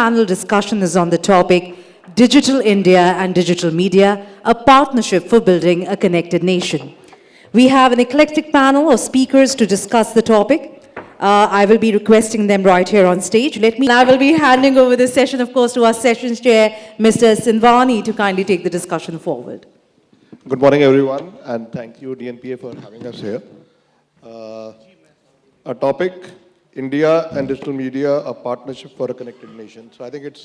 Panel discussion is on the topic Digital India and Digital Media, a partnership for building a connected nation. We have an eclectic panel of speakers to discuss the topic. Uh, I will be requesting them right here on stage. Let me, I will be handing over this session, of course, to our sessions chair, Mr. Sindhwani, to kindly take the discussion forward. Good morning, everyone, and thank you, DNPA, for having us here. Uh, our topic, India and digital media, a partnership for a connected nation. So I think it's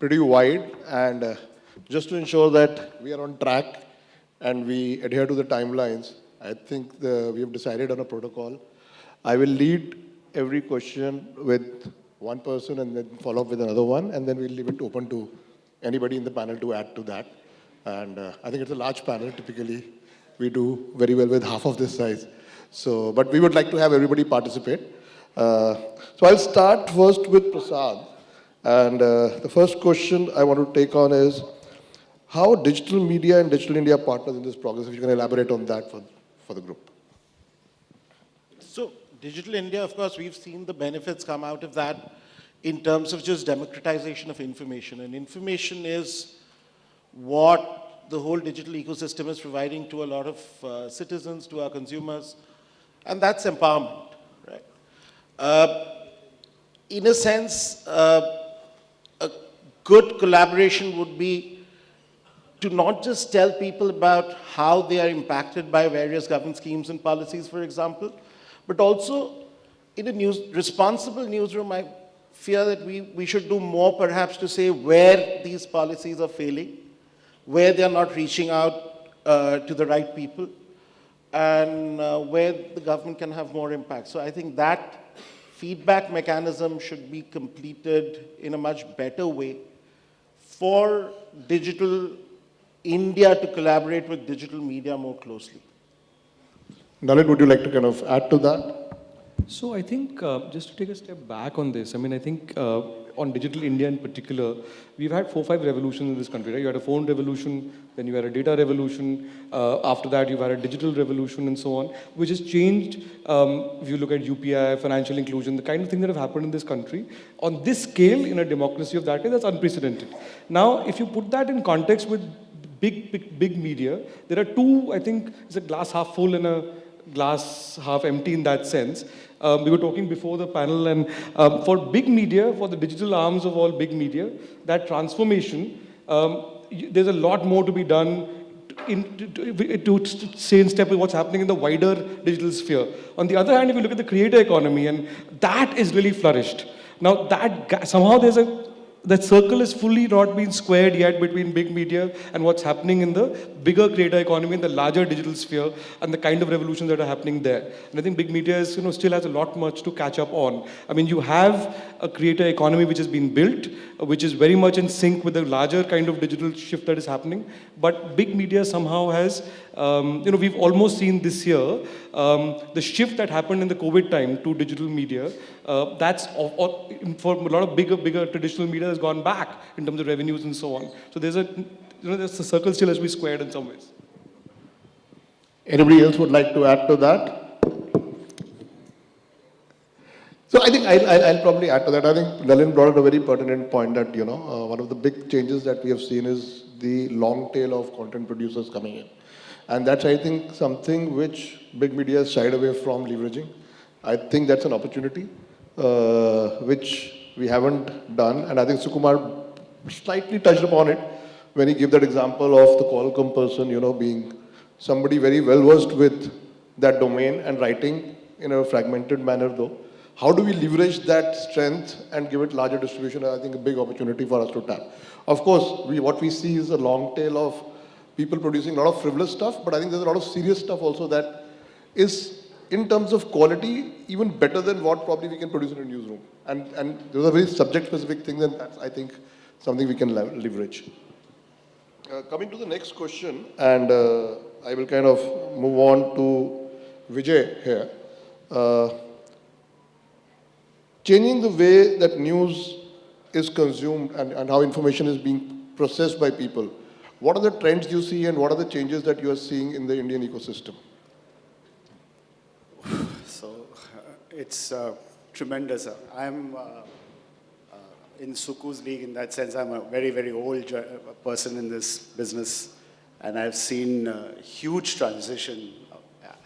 pretty wide, and uh, just to ensure that we are on track and we adhere to the timelines, I think the, we have decided on a protocol. I will lead every question with one person and then follow up with another one, and then we'll leave it open to anybody in the panel to add to that. And uh, I think it's a large panel. Typically, we do very well with half of this size. So, but we would like to have everybody participate. Uh, so I'll start first with Prasad. And uh, the first question I want to take on is, how digital media and digital India partners in this progress? If you can elaborate on that for, for the group. So Digital India, of course, we've seen the benefits come out of that in terms of just democratization of information. And information is what the whole digital ecosystem is providing to a lot of uh, citizens, to our consumers, and that's empowerment, in a sense, uh, a good collaboration would be to not just tell people about how they are impacted by various government schemes and policies, for example, but also in a news, responsible newsroom, I fear that we, we should do more perhaps to say where these policies are failing, where they are not reaching out uh, to the right people, and uh, where the government can have more impact. So I think that feedback mechanism should be completed in a much better way for digital India to collaborate with digital media more closely. Nalin, would you like to kind of add to that? So I think uh, just to take a step back on this, I mean, I think uh, on digital India in particular, we've had four, five revolutions in this country, right? You had a phone revolution, then you had a data revolution, uh, after that you've had a digital revolution and so on, which has changed, um, if you look at UPI, financial inclusion, the kind of things that have happened in this country, on this scale in a democracy of that kind, that's unprecedented. Now, if you put that in context with big, big, big media, there are two, I think, it's a glass half full and a glass half empty in that sense. Um, we were talking before the panel, and um, for big media, for the digital arms of all big media, that transformation, um, there's a lot more to be done in, to, to, to, stay in step with what's happening in the wider digital sphere. On the other hand, if you look at the creator economy, and that is really flourished. Now, that somehow there's a that circle is fully not been squared yet between big media and what's happening in the bigger creator economy, and the larger digital sphere, and the kind of revolutions that are happening there. And I think big media is, you know, still has a lot much to catch up on. I mean, you have a creator economy which has been built, which is very much in sync with the larger kind of digital shift that is happening. But big media somehow has, um, you know, we've almost seen this year um, the shift that happened in the COVID time to digital media. Uh, that's or, or for a lot of bigger, bigger traditional media has gone back in terms of revenues and so on. So there's a, you know, a circle still has to be squared in some ways. Anybody else would like to add to that? So I think I'll, I'll, I'll, probably add to that. I think Nalin brought up a very pertinent point that, you know, uh, one of the big changes that we have seen is the long tail of content producers coming in. And that's, I think, something which big media has shied away from leveraging. I think that's an opportunity, uh, which we haven't done. And I think Sukumar slightly touched upon it when he gave that example of the Qualcomm person, you know, being somebody very well versed with that domain and writing in a fragmented manner though. How do we leverage that strength and give it larger distribution? I think a big opportunity for us to tap. Of course, we, what we see is a long tail of people producing a lot of frivolous stuff, but I think there's a lot of serious stuff also that is, in terms of quality, even better than what probably we can produce in a newsroom. And, and those are very subject-specific things, and that's, I think, something we can leverage. Uh, coming to the next question, and uh, I will kind of move on to Vijay here. Uh, changing the way that news is consumed and, and how information is being processed by people, what are the trends you see and what are the changes that you are seeing in the Indian ecosystem? So it's uh, tremendous. I'm uh, in Suku's league in that sense. I'm a very, very old person in this business, and I've seen a huge transition.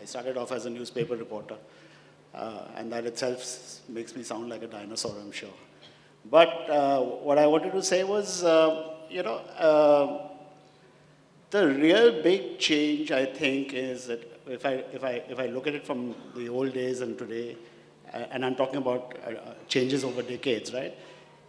I started off as a newspaper reporter, uh, and that itself makes me sound like a dinosaur, I'm sure. But uh, what I wanted to say was, uh, you know, uh, the real big change, I think, is that if I, if I, if I look at it from the old days and today, uh, and I'm talking about uh, uh, changes over decades, right,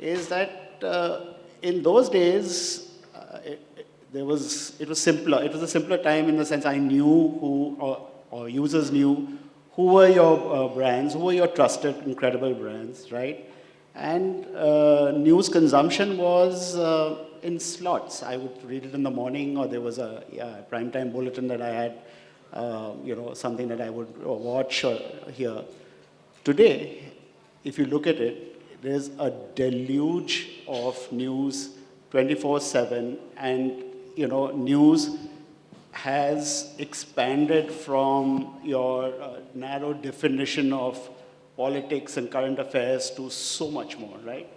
is that uh, in those days, uh, it, it- there was, it was simpler. It was a simpler time in the sense I knew who, or, or users knew who were your uh, brands, who were your trusted, incredible brands, right? And uh, news consumption was uh, in slots. I would read it in the morning, or there was a yeah, primetime bulletin that I had, uh, you know, something that I would watch or hear. Today, if you look at it, there's a deluge of news 24/7, and you know, news has expanded from your uh, narrow definition of politics and current affairs to so much more, right?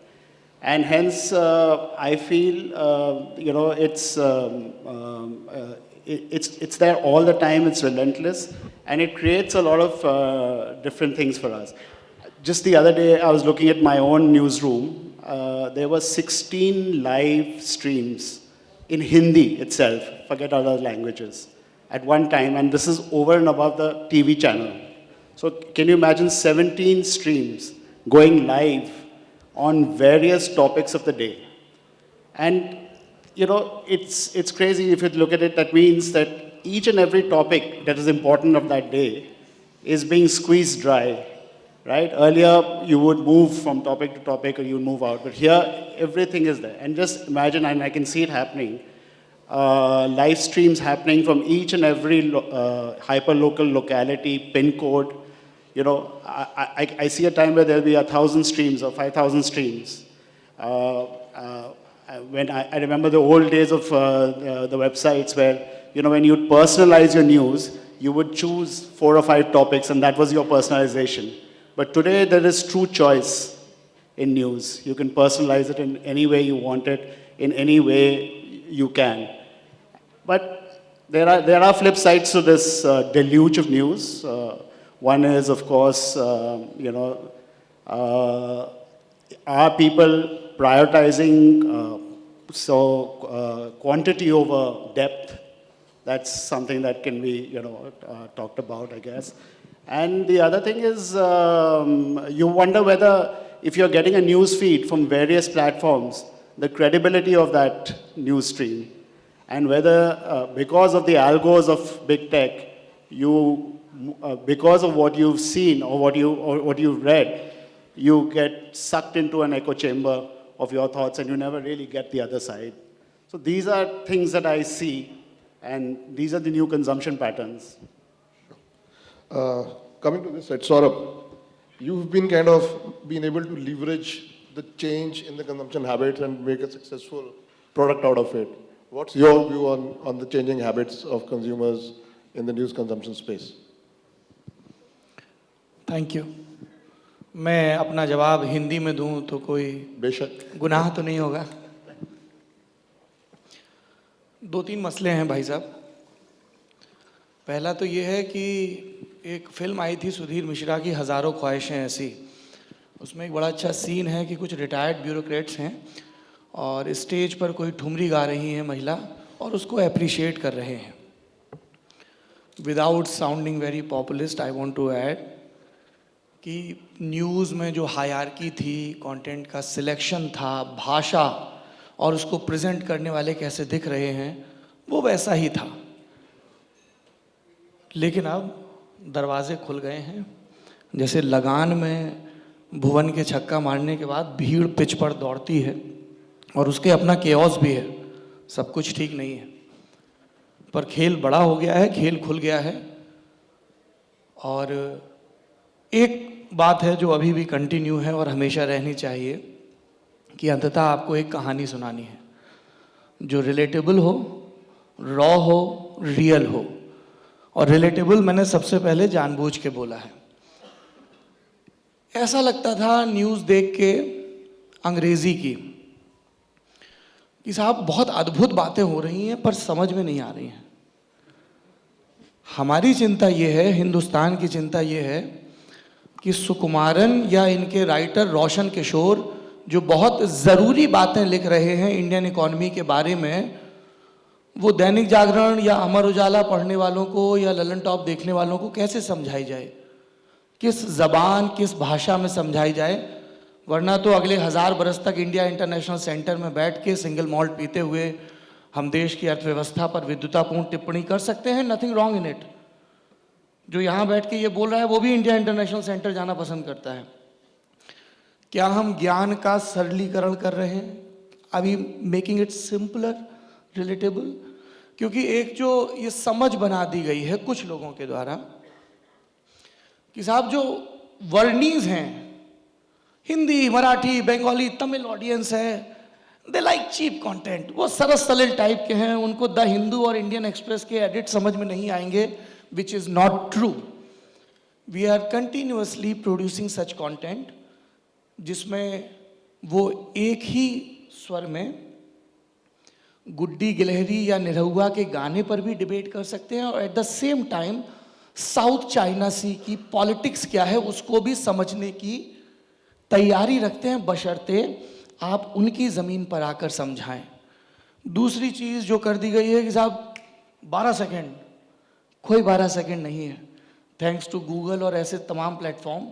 And hence, uh, I feel, uh, you know, it's, um, um, uh, it, it's, it's there all the time, it's relentless, and it creates a lot of uh, different things for us. Just the other day, I was looking at my own newsroom. Uh, there were 16 live streams in Hindi itself, forget other languages, at one time, and this is over and above the TV channel. So can you imagine 17 streams going live on various topics of the day? And you know, it's, it's crazy if you look at it, that means that each and every topic that is important of that day is being squeezed dry, right? Earlier, you would move from topic to topic or you move out, but here, everything is there. And just imagine, and I can see it happening, uh, live streams happening from each and every lo- uh, hyper-local locality, pin code. You know, I, I, I see a time where there'll be a thousand streams or 5,000 streams. Uh, uh, when I, I remember the old days of uh, the, the websites where, you know, when you'd personalize your news, you would choose four or five topics and that was your personalization. But today there is true choice in news. You can personalize it in any way you want it, in any way you can. But there are, there are flip sides to this uh, deluge of news. Uh, one is, of course, uh, you know, uh, are people prioritizing uh, so uh, quantity over depth? That's something that can be, you know, talked about, I guess. And the other thing is, um, you wonder whether if you're getting a news feed from various platforms, the credibility of that news stream, and whether uh, because of the algos of big tech, you, uh, because of what you've seen or what you or what you've read, you get sucked into an echo chamber of your thoughts, and you never really get the other side. So these are things that I see, and these are the new consumption patterns. Uh, coming to this side, Saurabh, you've been kind of been able to leverage the change in the consumption habits and make a successful product out of it. What's your view on, on the changing habits of consumers in the news consumption space? Thank you मैं अपना जवाब हिंदी में दूँ तो कोई बेशक गुनाह तो नहीं होगा दो तीन मसले हैं भाई साहब पहला तो ये है कि एक फ़िल्म आई थी सुधीर मिश्रा की, हज़ारों ख्वाहिशें ऐसी। उसमें एक बड़ा अच्छा सीन है कि कुछ रिटायर्ड ब्यूरोक्रेट्स हैं और स्टेज पर कोई ठुमरी गा रही है महिला और उसको अप्रिशिएट कर रहे हैं। Without sounding very populist I want to add कि न्यूज़ में जो हायरकी थी कंटेंट का सिलेक्शन था, भाषा और उसको प्रेजेंट करने वाले कैसे दिख रहे हैं, वो वैसा ही था। लेकिन अब दरवाजे खुल गए हैं। जैसे लगान में भुवन के छक्का मारने के बाद भीड़ पिच पर दौड़ती है और उसके अपना केओस भी है। सब कुछ ठीक नहीं है। पर खेल बड़ा हो गया है, खेल खुल गया है। और एक बात है जो अभी भी कंटिन्यू है और हमेशा रहनी चाहिए कि अंततः आपको एक कहानी सुनानी है। जो रिलेटेबल हो रॉ हो रियल हो। और रिलेटेबल मैंने सबसे पहले जानबूझ के बोला है। ऐसा लगता था न्यूज़ देख के, अंग्रेज़ी की, कि साहब बहुत अद्भुत बातें हो रही हैं, पर समझ में नहीं आ रही हैं। हमारी चिंता ये है, हिंदुस्तान की चिंता ये है, कि सुकुमारन या इनके राइटर रोशन किशोर, जो बहुत ज़रूरी बातें लिख रहे हैं इंडियन इकॉनमी के बारे में वो दैनिक जागरण या अमर उजाला पढ़ने वालों को या ललन टॉप देखने वालों को कैसे समझाई जाए? किस जबान, किस भाषा में समझाई जाए? वरना तो अगले हज़ार बरस तक इंडिया इंटरनेशनल सेंटर में बैठ के सिंगल मॉल्ट पीते हुए हम देश की अर्थव्यवस्था पर विद्युतापूर्ण टिप्पणी कर सकते हैं। नथिंग रॉन्ग इन इट जो यहाँ बैठ के ये बोल रहा है, वो भी इंडिया इंटरनेशनल सेंटर जाना पसंद करता है। क्या हम ज्ञान का सरलीकरण कर रहे हैं? अभी मेकिंग इट सिंपलर रिलेटेबल क्योंकि एक जो ये समझ बना दी गई है कुछ लोगों के द्वारा, कि साहब जो वर्णीज हैं, हिंदी, मराठी, बंगाली, तमिल ऑडियंस है दे लाइक चीप कंटेंट वो सरस सलिल टाइप के हैं, उनको द हिंदू और इंडियन एक्सप्रेस के एडिट समझ में नहीं आएँगे which is not true we are continuously producing such content जिसमें वो एक ही स्वर में गुड्डी गिलहरी या निरहुआ के गाने पर भी डिबेट कर सकते हैं और at the same time South China Sea की पॉलिटिक्स क्या है उसको भी समझने की तैयारी रखते हैं, बशर्ते आप उनकी ज़मीन पर आकर समझाएँ। दूसरी चीज़ जो कर दी गई है कि साहब 12 सेकंड कोई 12 सेकंड नहीं है। थैंक्स टू गूगल और ऐसे तमाम प्लेटफॉर्म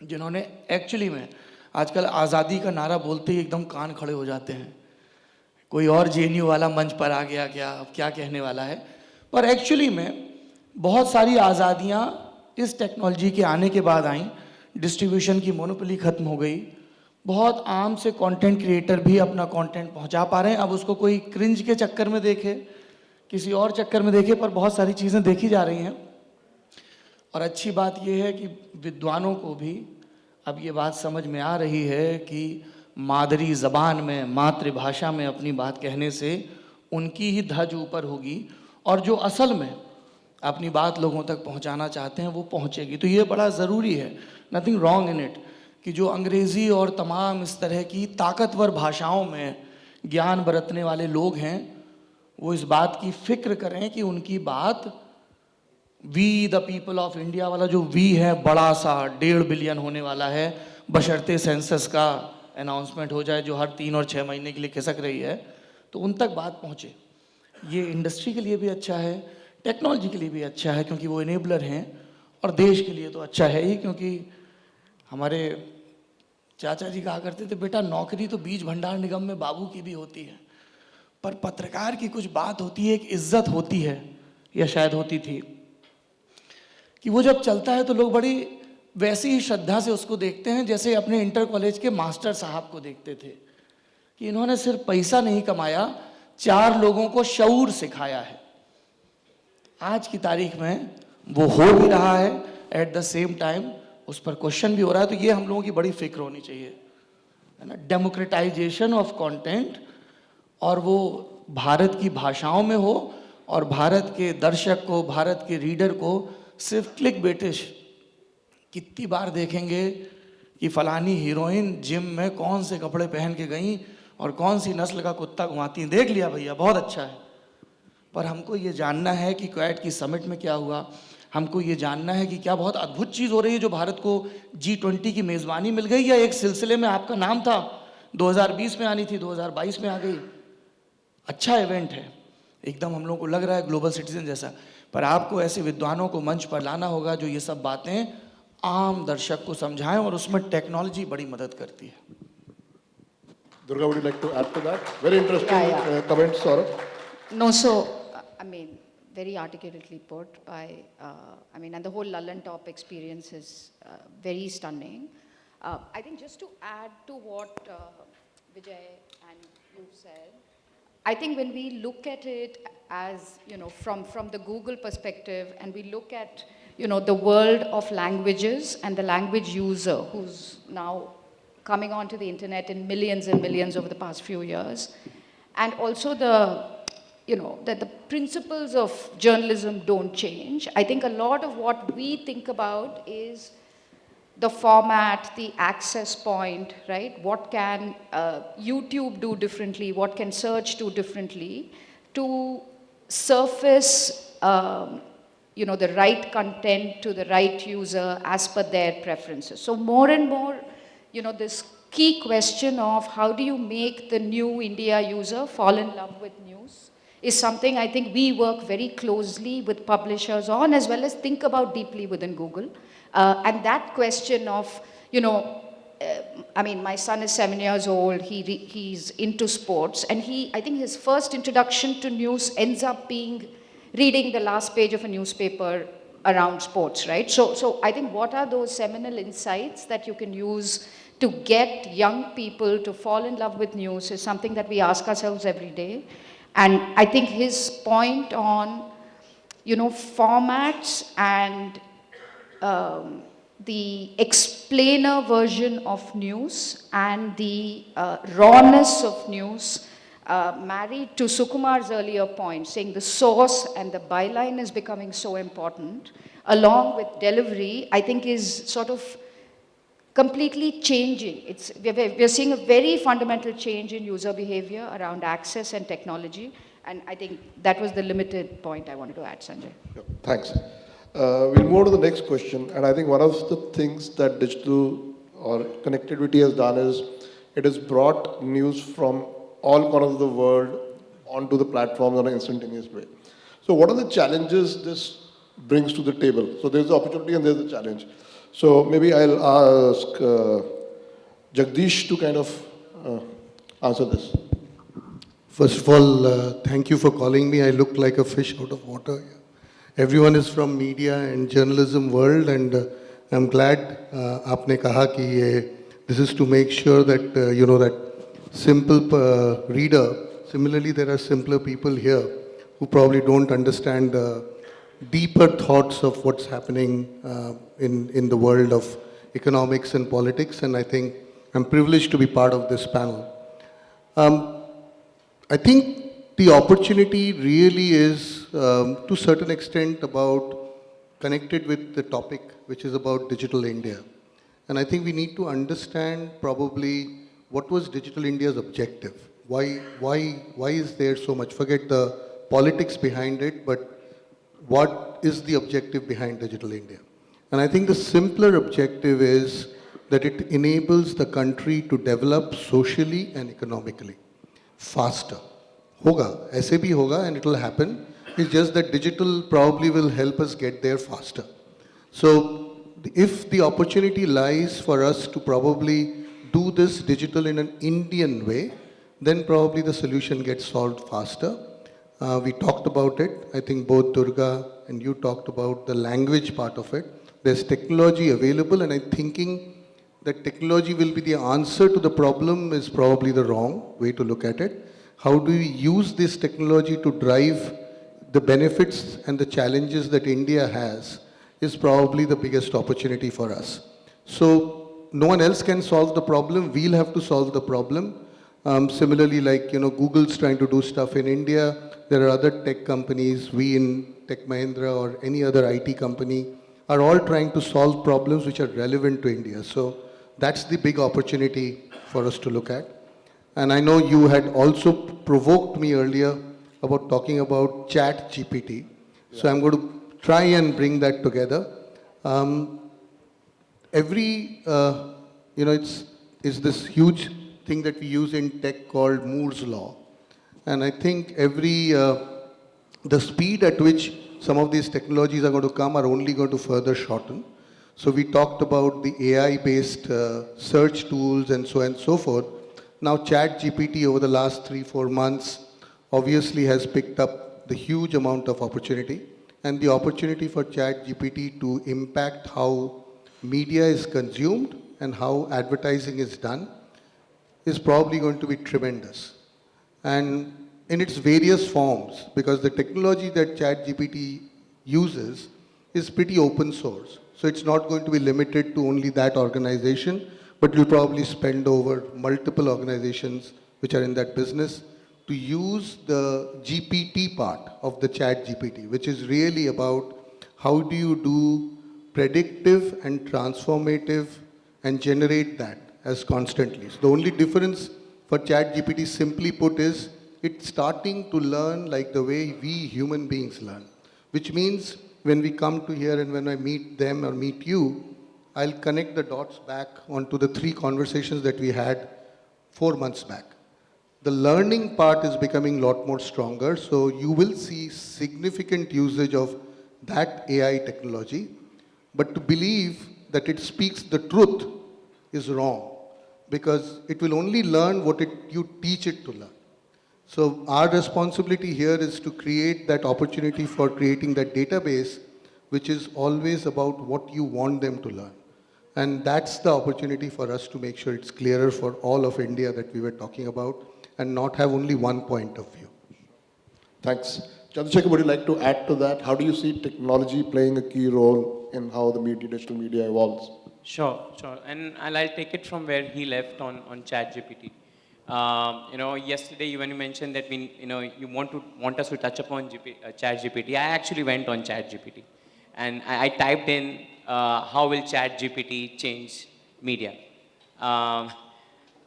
जिन्होंने एक्चुअली में आजकल आज़ादी का नारा बोलते ही एकदम कान खड़े हो जाते हैं। कोई और जे वाला मंच पर आ गया, क्या अब क्या कहने वाला है? पर एक्चुअली में बहुत सारी आज़ादियाँ इस टेक्नोलॉजी के आने के बाद आई। डिस्ट्रीब्यूशन की मोनोपली ख़त्म हो गई। बहुत आम से कंटेंट क्रिएटर भी अपना कंटेंट पहुँचा पा रहे हैं। अब उसको कोई क्रिंज के चक्कर में देखे, किसी और चक्कर में देखे, पर बहुत सारी चीज़ें देखी जा रही हैं। और अच्छी बात यह है कि विद्वानों को भी अब ये बात समझ में आ रही है कि मादरी ज़बान में, मातृभाषा में अपनी बात कहने से उनकी ही धज ऊपर होगी और जो असल में अपनी बात लोगों तक पहुंचाना चाहते हैं, वो पहुंचेगी। तो ये बड़ा ज़रूरी है। नथिंग रॉन्ग इन इट कि जो अंग्रेज़ी और तमाम इस तरह की ताकतवर भाषाओं में ज्ञान बरतने वाले लोग हैं, वो इस बात की फ़िक्र करें कि उनकी बात we the people of India वाला जो वी है, बड़ा सा डेढ़ बिलियन होने वाला है, बशर्ते सेंसस का। अनाउंसमेंट हो जाए जो हर तीन और छः महीने के लिए खिसक रही है तो उन तक बात पहुँचे। ये इंडस्ट्री के लिए भी अच्छा है टेक्नोलॉजी के लिए भी अच्छा है, क्योंकि वो इनेबलर हैं, और देश के लिए तो अच्छा है ही, क्योंकि हमारे चाचा जी कहा करते थे, बेटा, नौकरी तो बीज भंडार निगम में बाबू की भी होती है, पर पत्रकार की कुछ बात होती है, एक इज़्ज़त होती है, या शायद होती थी। कि वो जब चलता है तो लोग बड़ी वैसी ही श्रद्धा से उसको देखते हैं, जैसे अपने इंटर कॉलेज के मास्टर साहब को देखते थे, कि इन्होंने सिर्फ़ पैसा नहीं कमाया, चार लोगों को शऊर सिखाया है। आज की तारीख में वो हो भी रहा है एट द सेम टाइम उस पर क्वेश्चन भी हो रहा है तो ये हम लोगों की बड़ी फ़िक्र होनी चाहिए। है ना? डेमोक्रेटाइजेशन ऑफ़ कंटेंट और वो भारत की भाषाओं में हो, और भारत के दर्शक को, भारत के रीडर को सिर्फ़ क्लिक बेटिश कितनी बार देखेंगे कि फलानी हीरोइन जिम में कौन से कपड़े पहन के गई और कौन सी नस्ल का कुत्ता घुमाती हैं। देख लिया भैया, बहुत अच्छा है। पर हमको ये जानना है कि क्वैट की समिट में क्या हुआ। हमको ये जानना है कि क्या बहुत अद्भुत चीज़ हो रही है जो भारत को जी ट्वेंटी की मेज़बानी मिल गई या एक सिलसिले में आपका नाम था? 2020 में आनी थी 2022 में आ गई। अच्छा इवेंट है। एकदम हम लोग को लग रहा है ग्लोबल सिटीजन जैसा। पर आपको ऐसे विद्वानों को मंच पर लाना होगा जो ये सब बातें आम दर्शक को समझाएँ और उसमें टेक्नोलॉजी बड़ी मदद करती है। Durga would like to add to that very interesting comment Saurabh no so I mean very articulately put by I mean and the whole Lallantop experience is very stunning I think just to add to what Vijay and you said I think when we look at it as you know from from the Google perspective and we look at you know, the world of languages and the language user who's now coming onto the internet in millions and millions over the past few years, and also the, you know, that the principles of journalism don't change. I think a lot of what we think about is the format, the access point, right? What can uh, YouTube do differently? What can search do differently to surface, um, you know, the right content to the right user as per their preferences? So more and more, you know, this key question of how do you make the new India user fall in love with news is something I think we work very closely with publishers on as well as think about deeply within Google. Uh, and that question of, you know, uh, I mean, my son is seven years old. He he's into sports, and he, I think, his first introduction to news ends up being reading the last page of a newspaper around sports, right? So, so I think what are those seminal insights that you can use to get young people to fall in love with news is something that we ask ourselves every day. And I think his point on, you know, formats and um, the explainer version of news and the uh, rawness of news uh, married to Sukumar's earlier point, saying the source and the byline is becoming so important, along with delivery, I think is sort of completely changing. It's, we're, we're seeing a very fundamental change in user behavior around access and technology. And I think that was the limited point I wanted to add, Sanjay. Thanks. Uh, We'll move to the next question, and I think one of the things that digital or connectivity has done is it has brought news from all corners of the world onto the platforms on an instantaneous way. So what are the challenges this brings to the table? So there's the opportunity and there's the challenge. So maybe I'll ask uh, Jagdish to kind of uh, answer this. First of all, uh, thank you for calling me. I look like a fish out of water. Everyone is from media and journalism world and uh, I'm glad uh, aapne kaha ki ye, this is to make sure that, uh, you know, that simple uh, reader. Similarly, there are simpler people here who probably don't understand the deeper thoughts of what's happening uh, in in the world of economics and politics. And I think I'm privileged to be part of this panel. Um, I think the opportunity really is, um, to certain extent, about connected with the topic, which is about digital India. And I think we need to understand probably what was Digital India's objective? Why, why, why is there so much? Forget the politics behind it, but what is the objective behind Digital India? And I think the simpler objective is that it enables the country to develop socially and economically faster. Hoga, aise hoga and it will happen. It's just that digital probably will help us get there faster. So if the opportunity lies for us to probably do this digital in an Indian way, then probably the solution gets solved faster. Uh, we talked about it. I think both Durga and you talked about the language part of it. There's technology available, and I'm thinking that technology will be the answer to the problem is probably the wrong way to look at it. How do we use this technology to drive the benefits and the challenges that India has is probably the biggest opportunity for us. So no one else can solve the problem. We'll have to solve the problem. Um, similarly, like, you know, Google's trying to do stuff in India. There are other tech companies, we in Tech Mahindra or any other IT company are all trying to solve problems which are relevant to India. So that's the big opportunity for us to look at. And I know you had also provoked me earlier about talking about chat GPT. So I'm going to try and bring that together. Um, every, uh, you know, it's, it's this huge thing that we use in tech called Moore's Law. And I think every, uh, the speed at which some of these technologies are going to come are only going to further shorten. So we talked about the AI-based uh, search tools and so and so forth. Now Chat GPT over the last three, four months obviously has picked up the huge amount of opportunity and the opportunity for Chat GPT to impact how media is consumed and how advertising is done is probably going to be tremendous. And in its various forms, because the technology that ChatGPT uses is pretty open source. So it's not going to be limited to only that organization, but you'll probably spend over multiple organizations which are in that business to use the GPT part of the chat GPT, which is really about how do you do predictive and transformative and generate that as constantly. So the only difference for ChatGPT simply put is it's starting to learn like the way we human beings learn, which means when we come to here and when I meet them or meet you, I'll connect the dots back onto the three conversations that we had four months back. The learning part is becoming a lot more stronger, so you will see significant usage of that AI technology. But to believe that it speaks the truth is wrong because it will only learn what it, you teach it to learn. So our responsibility here is to create that opportunity for creating that database, which is always about what you want them to learn. And that's the opportunity for us to make sure it's clearer for all of India that we were talking about and not have only one point of view. Thanks. Chandrasekhar, would you like to add to that? How do you see technology playing a key role in how the media, digital media evolves? Sure, sure. And I'll, I'll take it from where he left on, on ChatGPT. Um, you know, yesterday you- when you mentioned that we, you know, you want to want us to touch upon uh, ChatGPT, I actually went on ChatGPT, and I, I typed in uh, how will ChatGPT change media, um,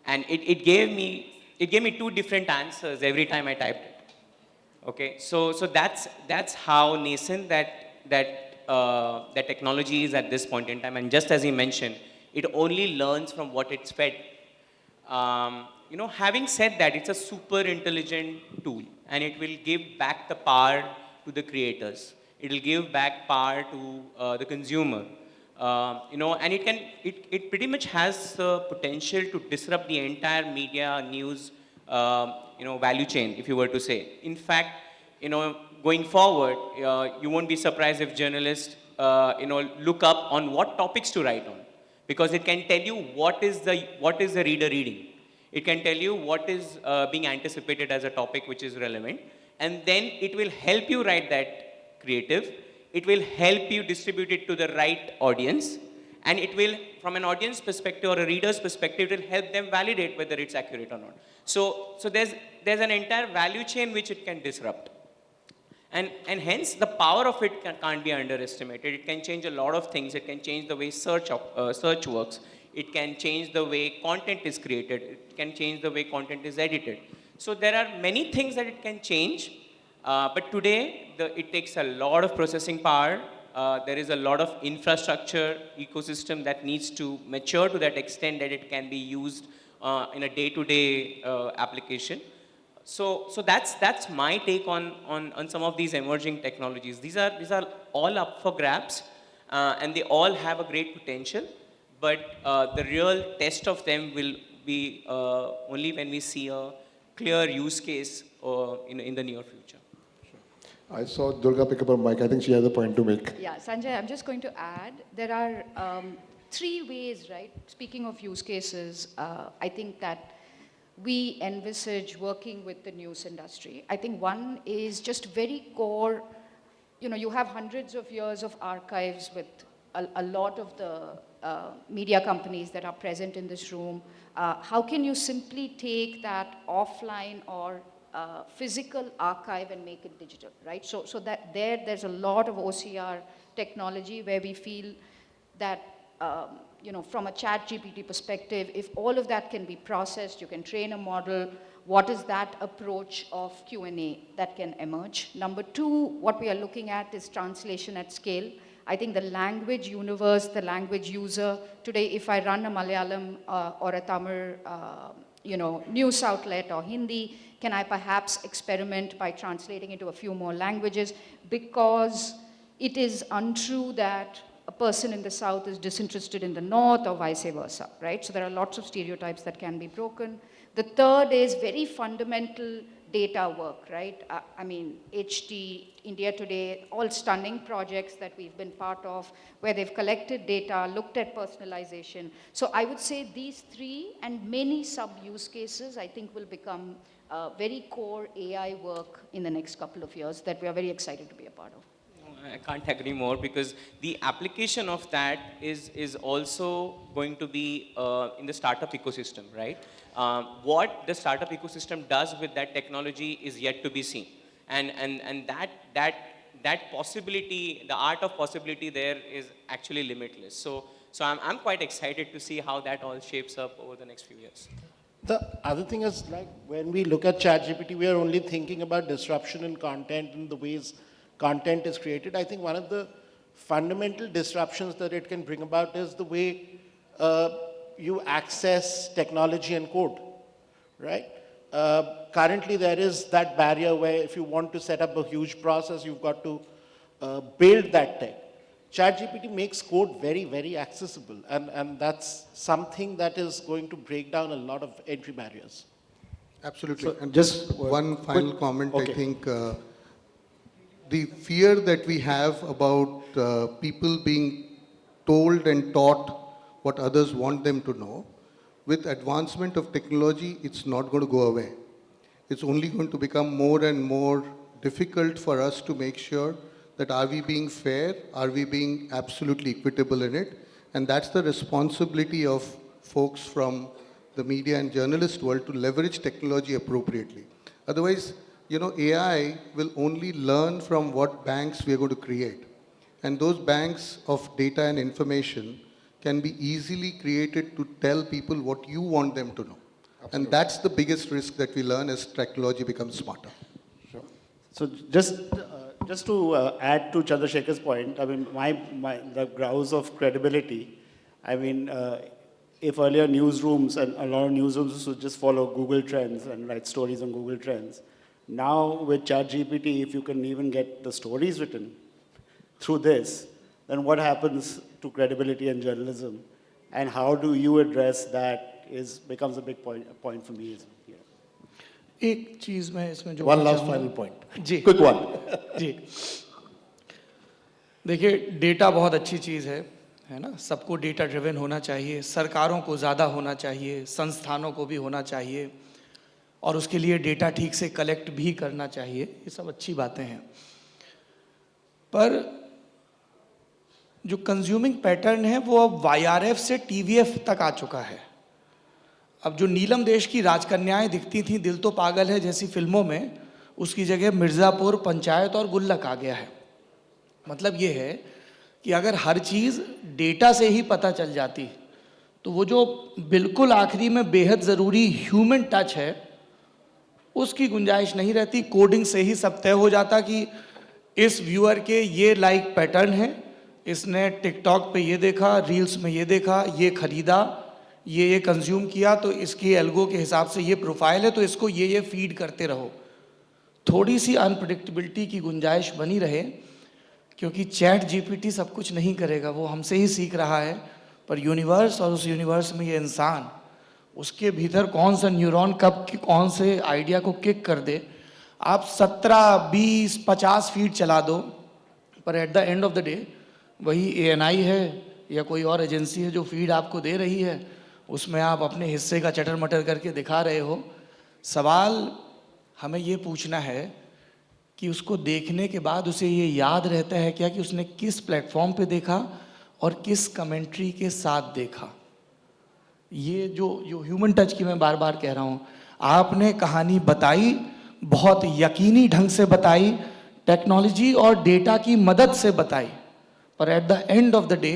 and it, it gave me it gave me two different answers every time I typed it. Okay, so so that's that's how nascent that that uh, that technology is at this point in time. And just as he mentioned, it only learns from what it's fed. Um, you know, having said that, it's a super intelligent tool, and it will give back the power to the creators. It will give back power to uh, the consumer. Uh, you know, and it can, it, it pretty much has the potential to disrupt the entire media news, um, you know, value chain, if you were to say. In fact, you know, going forward, uh, you won't be surprised if journalists, uh, you know, look up on what topics to write on, because it can tell you what is the what is the reader reading. It can tell you what is uh, being anticipated as a topic which is relevant, and then it will help you write that creative. It will help you distribute it to the right audience, and it will, from an audience perspective or a reader's perspective, it will help them validate whether it's accurate or not. So, so there's there's an entire value chain which it can disrupt. And, and hence, the power of it can, can't be underestimated. It can change a lot of things. It can change the way search, uh, search works. It can change the way content is created. It can change the way content is edited. So there are many things that it can change. Uh, but today, the, it takes a lot of processing power. Uh, there is a lot of infrastructure ecosystem that needs to mature to that extent that it can be used uh, in a day-to-day uh, application. So, so that's, that's my take on, on, on some of these emerging technologies. These are, these are all up for grabs, uh, and they all have a great potential, but uh, the real test of them will be uh, only when we see a clear use case uh, in, in the near future. I saw Durga pick up a mic. I think she has a point to make. Yeah, Sanjay, I'm just going to add, there are um, three ways, right? Speaking of use cases, uh, I think that we envisage working with the news industry. I think one is just very core, you know, you have hundreds of years of archives with a, a lot of the uh, media companies that are present in this room. Uh, how can you simply take that offline or uh, physical archive and make it digital, right? So, so that there, there's a lot of OCR technology where we feel that, um, you know, from a chat GPT perspective, if all of that can be processed, you can train a model, what is that approach of Q&A that can emerge? Number two, what we are looking at is translation at scale. I think the language universe, the language user, today if I run a Malayalam uh, or a Tamil, uh, you know, news outlet or Hindi, can I perhaps experiment by translating into a few more languages? Because it is untrue that a person in the south is disinterested in the north or vice versa, right? So there are lots of stereotypes that can be broken. The third is very fundamental data work, right? Uh, I mean, HT, India Today, all stunning projects that we've been part of where they've collected data, looked at personalization. So I would say these three and many sub-use cases, I think will become uh, very core AI work in the next couple of years that we are very excited to be a part of. I can't agree more because the application of that is, is also going to be uh, in the startup ecosystem, right? Um, what the startup ecosystem does with that technology is yet to be seen. And, and, and that, that, that possibility, the art of possibility there is actually limitless. So, so I'm, I'm quite excited to see how that all shapes up over the next few years. The other thing is like when we look at ChatGPT, we are only thinking about disruption in content and the ways content is created. I think one of the fundamental disruptions that it can bring about is the way uh, you access technology and code, right? Uh, currently, there is that barrier where if you want to set up a huge process, you've got to uh, build that tech. ChatGPT makes code very, very accessible, and, and that's something that is going to break down a lot of entry barriers. Absolutely. So and just just one one final quick- comment, okay. I think. The fear that we have about uh, people being told and taught what others want them to know, with advancement of technology, it's not going to go away. It's only going to become more and more difficult for us to make sure that are we being fair, are we being absolutely equitable in it, and that's the responsibility of folks from the media and journalist world to leverage technology appropriately. Otherwise, you know, AI will only learn from what banks we are going to create. And those banks of data and information can be easily created to tell people what you want them to know. And that's the biggest risk that we learn as technology becomes smarter. Sure. So just, uh, just to uh, add to Chandrasekhar's point, I mean, my, my, the grounds of credibility, I mean, uh, if earlier newsrooms and a lot of newsrooms would just follow Google Trends and write stories on Google Trends, now with ChatGPT, if you can even get the stories written through this, then what happens to credibility and journalism? And how do you address that is, becomes a big point, point for me. Is, yeah. एक चीज मैं इसमें जो One कहना last चाहूंगा- final point. जी Quick one. जी देखिए data बहुत अच्छी चीज़ है है ना सबको डेटा ड्रिवन होना चाहिए सरकारों को ज़्यादा होना चाहिए संस्थानों को भी होना चाहिए और उसके लिए डेटा ठीक से कलेक्ट भी करना चाहिए, ये सब अच्छी बातें हैं। पर जो कंज्यूमिंग पैटर्न है, वो अब वाई से टीवीएफ तक आ चुका है। अब जो नीलम देश की राजकन्याएँ दिखती थी, दिल तो पागल है जैसी फ़िल्मों में, उसकी जगह मिर्ज़ापुर, पंचायत और गुल्लक आ गया है। मतलब ये है कि अगर हर चीज़ डेटा से ही पता चल जाती तो वो जो बिल्कुल आखिरी में बेहद ज़रूरी ह्यूमन टच है उसकी गुंजाइश नहीं रहती। कोडिंग से ही सब तय हो जाता कि इस व्यूअर के ये लाइक पैटर्न है, इसने टिकटॉक पे ये देखा रील्स में ये देखा, ये खरीदा, ये ये कंज्यूम किया तो इसकी एल्गो के हिसाब से ये प्रोफ़ाइल है तो इसको ये ये फ़ीड करते रहो। थोड़ी सी अनप्रडिक्टेबिलिटी की गुंजाइश बनी रहे, क्योंकि चैट जीपीटी सब कुछ नहीं करेगा, वो हमसे ही सीख रहा है, पर यूनिवर्स और उस यूनिवर्स में ये इंसान उसके भीतर कौन सा न्यूरॉन कब कौन से आइडिया को किक कर दे, आप सत्रह, बीस, पचास फीट चला दो, पर at the end of the day वही ए है, या कोई और एजेंसी है जो फ़ीड आपको दे रही है, उसमें आप अपने हिस्से का चटर मटर करके दिखा रहे हो। सवाल हमें ये पूछना है कि उसको देखने के बाद उसे ये याद रहता है क्या कि उसने किस प्लेटफॉर्म पे देखा और किस कमेंट्री के साथ देखा? ये जो जो ह्यूमन टच की मैं बार बार कह रहा हूँ, आपने कहानी बताई, बहुत यकीनी ढंग से बताई टेक्नोलॉजी और डेटा की मदद से बताई, पर at the end of the day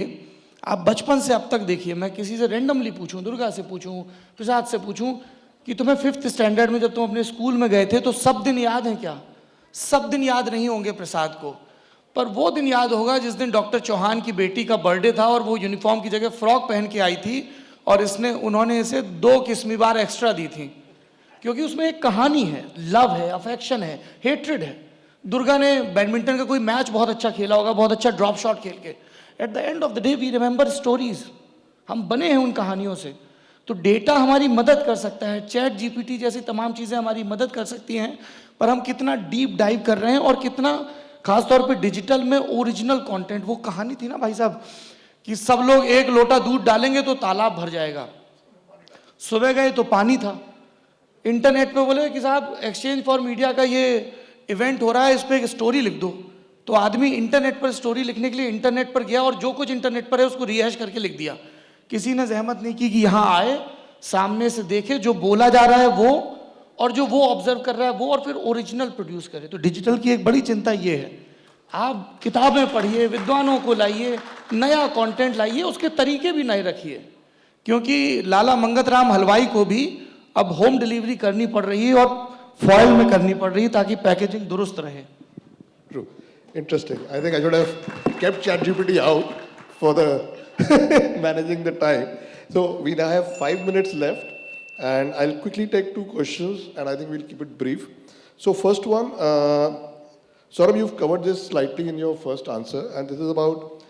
आप बचपन से अब तक देखिए, मैं किसी से रेंडमली पूछूँ, दुर्गा से पूछूँ, प्रसाद से पूछूँ, कि तुम्हें फिफ्थ स्टैंडर्ड में जब तुम अपने स्कूल में गए थे तो सब दिन याद हैं क्या? सब दिन याद नहीं होंगे प्रसाद को। पर वो दिन याद होगा जिस दिन डॉक्टर चौहान की बेटी का बर्थडे था और वो यूनिफॉर्म की जगह फ्रॉक पहन के आई थी और इसने, उन्होंने इसे दो किस्मी बार एक्स्ट्रा दी थी। क्योंकि उसमें एक कहानी है लव है अफेक्शन है हेट्रेड है। दुर्गा ने बैडमिंटन का कोई मैच बहुत अच्छा खेला होगा, बहुत अच्छा ड्रॉप शॉट खेल के। At the end of the day we remember stories हम बने हैं उन कहानियों से। तो डेटा हमारी मदद कर सकता है चैट जीपीटी जैसी तमाम चीज़ें हमारी मदद कर सकती हैं, पर हम कितना डीप डाइव कर रहे हैं और कितना, खासतौर पे डिजिटल में ओरिजिनल कंटेंट वो कहानी थी ना भाई साहब? कि सब लोग एक लोटा दूध डालेंगे तो तालाब भर जाएगा। सुबह गए तो पानी था। इंटरनेट पे बोले कि साहब एक्सचेंज फॉर मीडिया का ये इवेंट हो रहा है, इस पर एक स्टोरी लिख दो। तो आदमी इंटरनेट पर स्टोरी लिखने के लिए इंटरनेट पर गया और जो कुछ इंटरनेट पर है उसको रिहैश करके लिख दिया। किसी ने जहमत नहीं की कि यहाँ आए, सामने से देखे, जो बोला जा रहा है वो, और जो वो ऑब्ज़र्व कर रहा है वो, और फिर ओरिजिनल प्रोड्यूस करे। तो डिजिटल की एक बड़ी चिंता ये है आप किताबें पढ़िए विद्वानों को लाइए नया कंटेंट लाइए उसके तरीके भी नए रखिए क्योंकि लाला मंगत राम हलवाई को भी अब होम डिलीवरी करनी पड़ रही है और फॉइल में करनी पड़ रही है ताकि पैकेजिंग दुरुस्त रहे True. Interesting. I think I should have kept ChatGPT out for the managing the time. So we now have five minutes left, and I'll quickly take two questions, and I think we'll keep it brief. So first one, uh, Saurabh, you've covered this slightly in your first answer, and this is about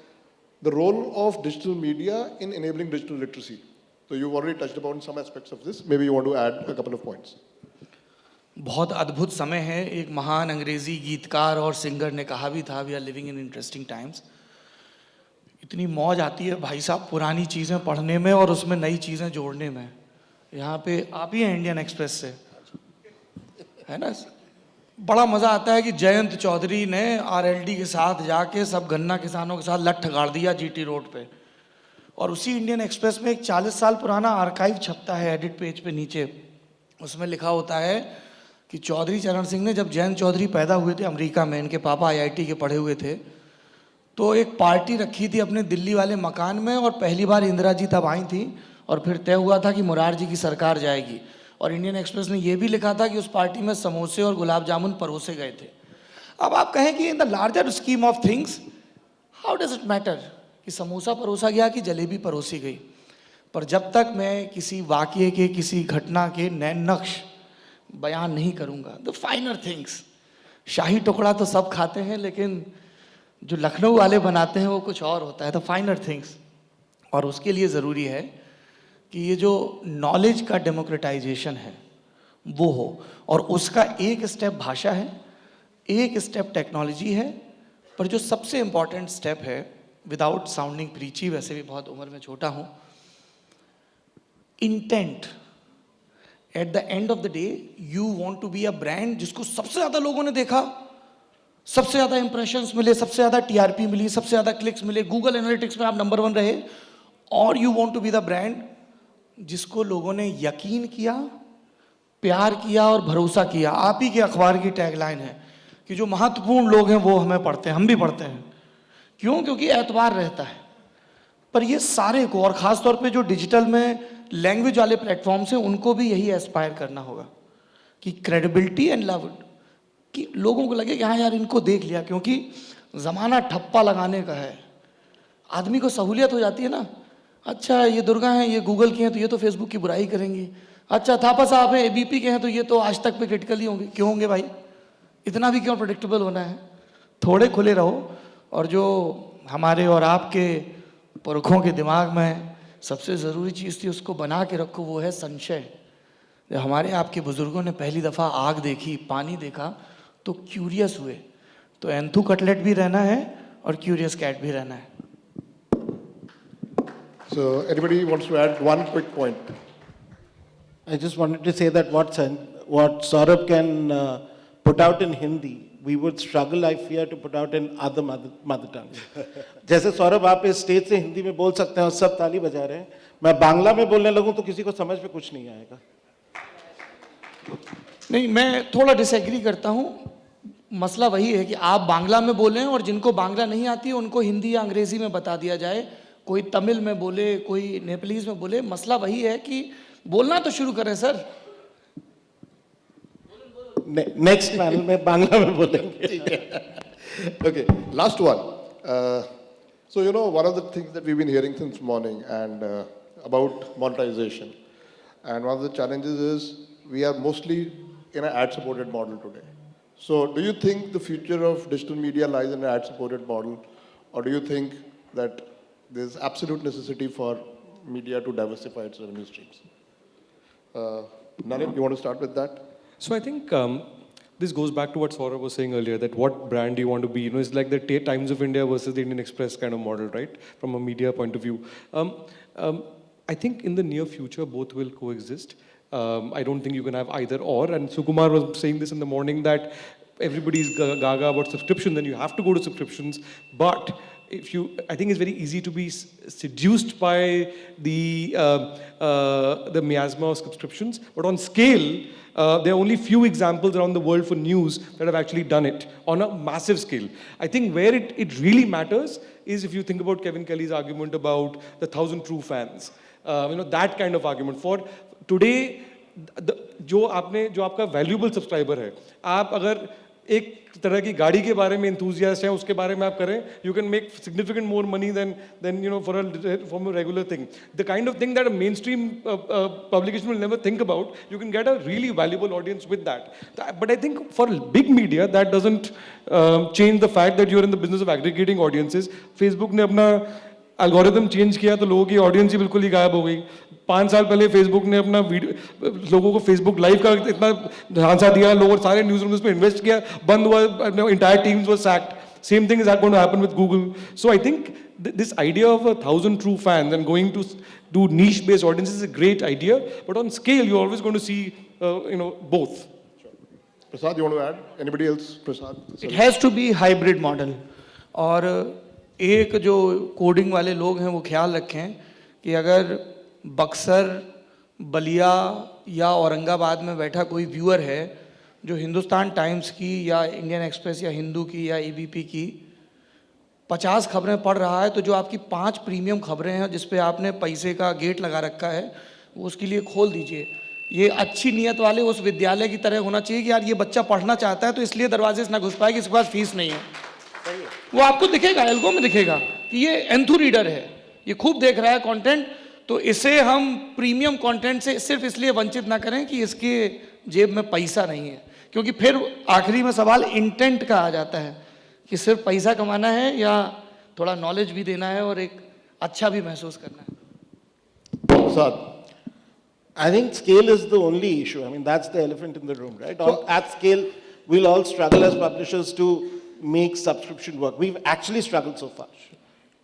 the role of digital media in enabling digital literacy. So you've already touched upon some aspects of this. Maybe you want to add a couple of points. बहुत अद्भुत समय है एक महान अंग्रेजी गीतकार और singer ने कहा भी था we are living in interesting times इतनी मौज आती है भाई साहब पुरानी चीज़ें पढ़ने में और उसमें नई चीज़ें जोड़ने में यहाँ पे आप ही हैं इंडियन एक्सप्रेस से है ना बड़ा मज़ा आता है कि जयंत चौधरी ने आरएलडी के साथ जाके सब गन्ना किसानों के साथ लठ गाड़ दिया जीटी रोड पे। और उसी इंडियन एक्सप्रेस में एक 40 साल पुराना आर्काइव छपता है एडिट पेज पे नीचे। उसमें लिखा होता है कि चौधरी चरण सिंह ने जब जयंत चौधरी पैदा हुए थे अमेरिका में, इनके पापा आईआईटी के पढ़े हुए थे तो एक पार्टी रखी थी अपने दिल्ली वाले मकान में और पहली बार इंदिरा जी तब आई थी और फिर तय हुआ था कि मुरार जी की सरकार जाएगी। और इंडियन एक्सप्रेस ने यह भी लिखा था कि उस पार्टी में समोसे और गुलाब जामुन परोसे गए थे। अब आप कहें कि in the larger scheme of things how does it matter कि समोसा परोसा गया कि जलेबी परोसी गई? पर जब तक मैं किसी वाक्य के, किसी घटना के नैन नक्श बयान नहीं करूँगा द फाइनर थिंग्स शाही टुकड़ा तो सब खाते हैं, लेकिन जो लखनऊ वाले बनाते हैं वो कुछ और होता है द फाइनर थिंग्स और उसके लिए ज़रूरी है कि ये जो नॉलेज का डेमोक्रेटाइजेशन है, वो हो। और उसका एक स्टेप भाषा है, एक स्टेप टेक्नोलॉजी है, पर जो सबसे इंपॉर्टेंट स्टेप है विदाउट साउंडिंग प्रीची वैसे भी बहुत उम्र में छोटा हूँ intent at the end of the day you want to be a brand जिसको सबसे ज़्यादा लोगों ने देखा, सबसे ज़्यादा इंप्रेशंस मिले, सबसे ज़्यादा टीआरपी मिली, सबसे ज़्यादा क्लिक्स मिले गूगल एनालिटिक्स में आप नंबर वन रहे, और you want to be the brand जिसको लोगों ने यकीन किया, प्यार किया और भरोसा किया। आप ही के अखबार की टैगलाइन है कि जो महत्वपूर्ण लोग हैं, वो हमें पढ़ते हैं, हम भी पढ़ते हैं। क्यों? क्योंकि एतवार रहता है। पर ये सारे को, और ख़ास तौर पे जो डिजिटल में लैंग्वेज वाले प्लेटफॉर्म्स हैं, उनको भी यही एस्पायर करना होगा कि क्रेडिबिलिटी एंड लव कि लोगों को लगे कि हाँ यार, इनको देख लिया। क्योंकि ज़माना ठप्पा लगाने का है। आदमी को सहूलियत हो जाती है ना। अच्छा ये दुर्गा हैं, ये गूगल की हैं तो ये तो फेसबुक की बुराई करेंगी। अच्छा थापा साहब हैं एबीपी के हैं तो ये तो आज तक पे क्रिटिकल ही होंगे। क्यों होंगे भाई? इतना भी क्यों प्रोडिक्टेबल होना है? थोड़े खुले रहो, और जो हमारे और आपके पुरखों के दिमाग में सबसे ज़रूरी चीज़ थी, उसको बना के रखो, वो है संशय। जब हमारे आपके बुज़ुर्गों ने पहली दफ़ा आग देखी, पानी देखा तो क्यूरियस हुए। तो एंथू कटलेट भी रहना है और क्यूरियस कैट भी रहना है। So anybody wants to add one quick point? I just wanted to say that what, what Saurabh can uh, put out in Hindi, we would struggle, I fear, to put out in other mother, mother tongues. जैसे सौरभ आप इस stage से हिंदी में बोल सकते हैं और सब ताली बजा रहे हैं मैं बांग्ला में बोलने लगूं तो किसी को समझ में कुछ नहीं आएगा नहीं मैं थोड़ा डिसएग्री करता हूँ मसला वही है कि आप बांग्ला में बोलें और जिनको बांग्ला नहीं आती है उनको हिंदी या अंग्रेज़ी में बता दिया जाए कोई तमिल में बोले कोई नेपलीज में बोले मसला वही है कि बोलना तो शुरू करें सर। नेक्स्ट मैम मैं बांग्ला में बोलते okay last one so you know one of the things that we been hearing since morning and about monetization and one of the challenges is we are mostly in ad supported model today so do you think the future of digital media lies in ad supported model और do you think that there's absolute necessity for media to diversify its revenue streams? Uh, Nalin, you want to start with that? So I think um, this goes back to what Saurabh was saying earlier, that what brand do you want to be? You know, it's like the Times of India versus the Indian Express kind of model, right? From a media point of view. Um, um, I think in the near future, both will coexist. Um, I don't think you can have either or. And Sukumar was saying this in the morning that everybody's ga- gaga about subscription, then you have to go to subscriptions. But if you, I think it's very easy to be s- seduced by the, uh, uh, the miasma of subscriptions, but on scale, uh, there are only few examples around the world for news that have actually done it on a massive scale. I think where it, it really matters is if you think about Kevin Kelly's argument about the thousand true fans, uh, you know, that kind of argument. For today, the- जो आपने जो आपका valuable subscriber है आप अगर एक तरह की गाड़ी के बारे में इंथूजिया है, उसके बारे में आप करें you can make significant more money than than you know for for regular thing the kind of thing that mainstream publication will never think about you can get a really valuable audience with that but I think for big media that doesn't change the fact that you are in the business of aggregating audiences Facebook ने अपना algorithm change किया तो लोगों की audience ही बिल्कुल ही गायब हो गई। पाँच साल पहले फेसबुक ने अपना वीडियो लोगों को फेसबुक लाइव का इतना झांसा दिया लोगों सारे न्यूज़ रूम उसमें इन्वेस्ट किया बंद हुआ इंटायर टीम्स वो sacked same thing is going happen with Google so I think this idea of a thousand true fan and going to do niche based audience is a great idea but on scale you always going to see you know both Prasad you want to add anybody else Prasad it has to be hybrid model और एक जो coding वाले लोग हैं, वो ख्याल रखें कि अगर बक्सर, बलिया या औरंगाबाद में बैठा कोई व्यूअर है, जो हिंदुस्तान टाइम्स की या इंडियन एक्सप्रेस या हिंदू की या एबीपी की पचास खबरें पढ़ रहा है तो जो आपकी पाँच प्रीमियम खबरें हैं, जिस पे आपने पैसे का गेट लगा रखा है, वो उसके लिए खोल दीजिए। ये अच्छी नीयत वाले उस विद्यालय की तरह होना चाहिए कि यार ये बच्चा पढ़ना चाहता है तो इसलिए दरवाजे से ना घुस पाए कि इसके पास फ़ीस नहीं है। वो आपको दिखेगा एल्गो में दिखेगा कि ये एंथू रीडर है ये खूब देख रहा है कंटेंट तो इसे हम प्रीमियम कंटेंट से सिर्फ़ इसलिए वंचित ना करें कि इसके जेब में पैसा नहीं है क्योंकि फिर आखिरी में सवाल इंटेंट का आ जाता है कि सिर्फ़ पैसा कमाना है या थोड़ा नॉलेज भी देना है और एक अच्छा भी महसूस करना है Prasad. I think scale is the only issue. I mean, that's the elephant in the room, right? On, at scale, we'll all struggle as publishers to make subscription work. We've actually struggled so far.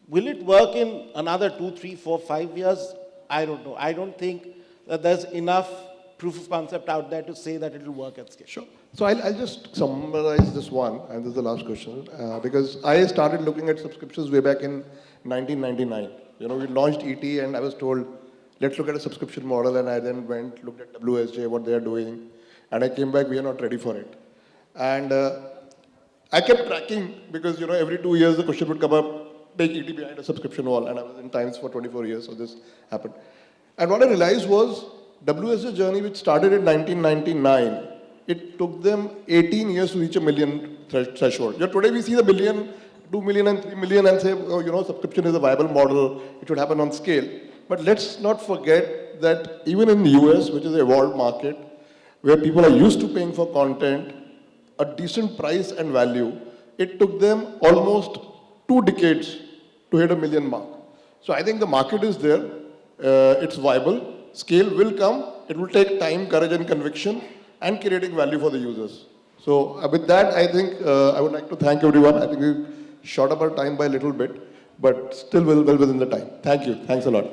Will it work in another two, three, four, five years? I don't know. I don't think that there's enough proof of concept out there to say that it will work at scale. Sure. So I'll, I'll just summarize this one, and this is the last question, uh, because I started looking at subscriptions way back in 1999. You know, we launched ET, and I was told, let's look at a subscription model, and I then went, looked at WSJ, what they are doing, and I came back, we are not ready for it. And uh, I kept tracking, because, you know, every two years the question would come up, take ET behind a subscription wall, and I was in Times for 24 years, so this happened. And what I realized was, WSJ journey, which started in 1999, it took them 18 years to reach a million thresh- threshold. Yeah, today we see the million, 2 million and 3 million and say, oh, you know, subscription is a viable model, it should happen on scale. But let's not forget that even in the US, which is a evolved market, where people are used to paying for content, a decent price and value, it took them almost two decades to hit a million mark. So I think the market is there, uh, it's viable, scale will come, it will take time, courage and conviction, and creating value for the users. So uh, with that, I think uh, I would like to thank everyone. I think we short up our time by a little bit, but still well, well within the time. Thank you. Thanks a lot.